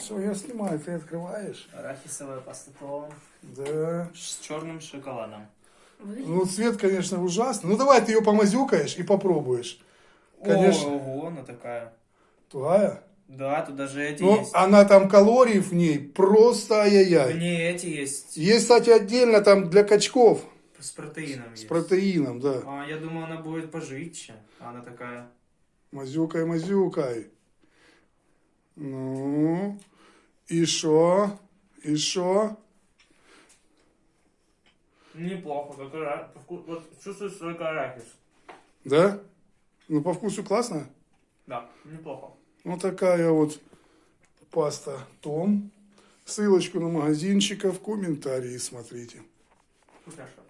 Все, я снимаю, ты открываешь. Арахисовая паста Том Да. с черным шоколадом. Ну, цвет, конечно, ужасный. Ну, давай ты ее помазюкаешь и попробуешь. Конечно. Ого, она такая. Тугая? Да, тут даже эти Ну, есть. она там калорий в ней просто В ай-яй-яй. ней эти есть Есть, кстати, отдельно там для качков с протеином. с есть. протеином, да. А я думал, она будет пожитче. А она такая. Мазюкай, мазюкай. Ну, и шо? И шо? Неплохо, как ара- Вот чувствуешь только арахис. Да? Ну, по вкусу классно. Да, неплохо. Вот такая вот паста Том. Ссылочку на магазинчика в комментарии смотрите. Вкусняшка.